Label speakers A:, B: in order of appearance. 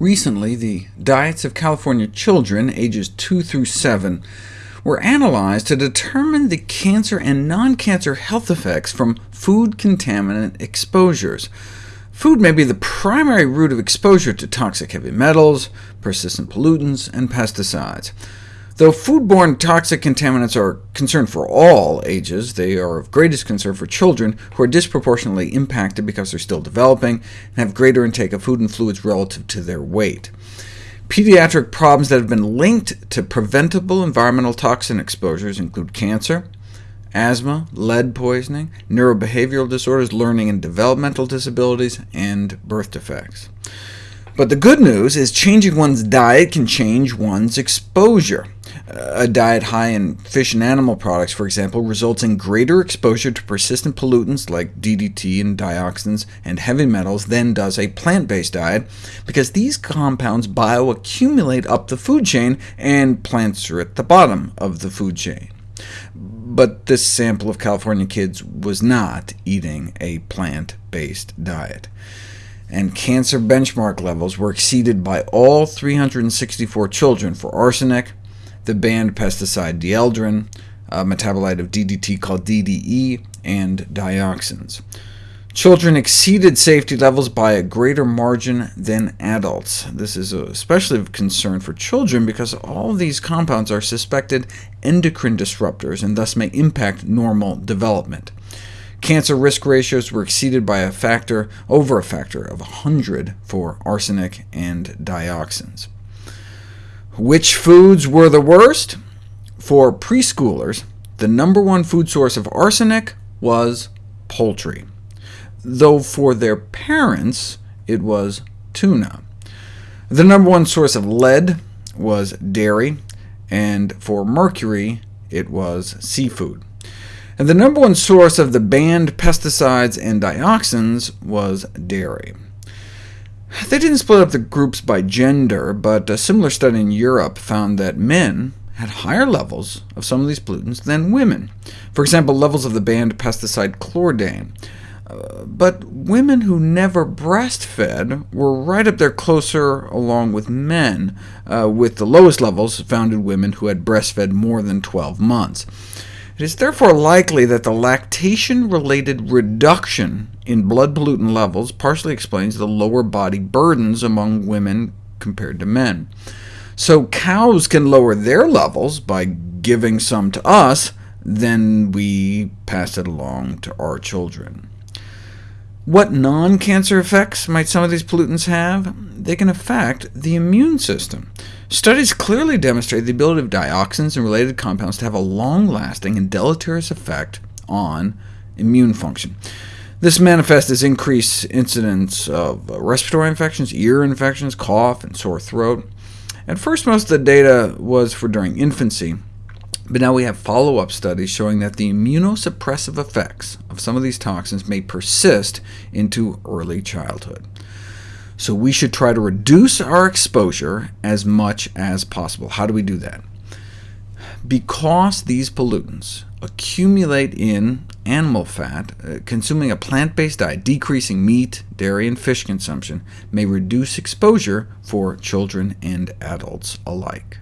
A: Recently, the diets of California children ages 2 through 7 were analyzed to determine the cancer and non-cancer health effects from food contaminant exposures. Food may be the primary route of exposure to toxic heavy metals, persistent pollutants, and pesticides. Though foodborne toxic contaminants are concerned for all ages, they are of greatest concern for children, who are disproportionately impacted because they're still developing and have greater intake of food and fluids relative to their weight. Pediatric problems that have been linked to preventable environmental toxin exposures include cancer, asthma, lead poisoning, neurobehavioral disorders, learning and developmental disabilities, and birth defects. But the good news is changing one's diet can change one's exposure. A diet high in fish and animal products, for example, results in greater exposure to persistent pollutants like DDT and dioxins and heavy metals than does a plant-based diet, because these compounds bioaccumulate up the food chain, and plants are at the bottom of the food chain. But this sample of California kids was not eating a plant-based diet and cancer benchmark levels were exceeded by all 364 children for arsenic, the banned pesticide dieldrin, a metabolite of DDT called DDE, and dioxins. Children exceeded safety levels by a greater margin than adults. This is especially of concern for children because all these compounds are suspected endocrine disruptors, and thus may impact normal development. Cancer risk ratios were exceeded by a factor over a factor of 100 for arsenic and dioxins. Which foods were the worst? For preschoolers, the number one food source of arsenic was poultry, though for their parents it was tuna. The number one source of lead was dairy, and for mercury it was seafood. And the number one source of the banned pesticides and dioxins was dairy. They didn't split up the groups by gender, but a similar study in Europe found that men had higher levels of some of these pollutants than women. For example, levels of the banned pesticide chlordane. Uh, but women who never breastfed were right up there closer along with men, uh, with the lowest levels found in women who had breastfed more than 12 months. It is therefore likely that the lactation-related reduction in blood pollutant levels partially explains the lower body burdens among women compared to men. So cows can lower their levels by giving some to us, then we pass it along to our children. What non-cancer effects might some of these pollutants have? They can affect the immune system. Studies clearly demonstrate the ability of dioxins and related compounds to have a long-lasting and deleterious effect on immune function. This manifests as increased incidence of uh, respiratory infections, ear infections, cough, and sore throat. At first, most of the data was for during infancy, but now we have follow-up studies showing that the immunosuppressive effects of some of these toxins may persist into early childhood so we should try to reduce our exposure as much as possible. How do we do that? Because these pollutants accumulate in animal fat, uh, consuming a plant-based diet, decreasing meat, dairy, and fish consumption, may reduce exposure for children and adults alike.